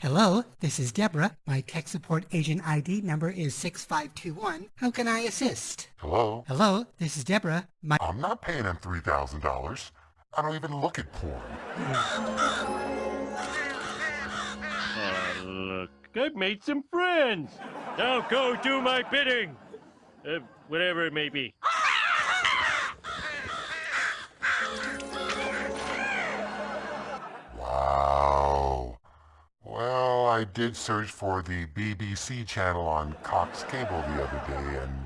Hello, this is Deborah. My tech support agent ID number is 6521. How can I assist? Hello? Hello, this is Deborah. My I'm not paying him $3,000. I don't even look at porn. Oh, look, I've made some friends. Now go do my bidding. Uh, whatever it may be. I did search for the BBC channel on Cox Cable the other day, and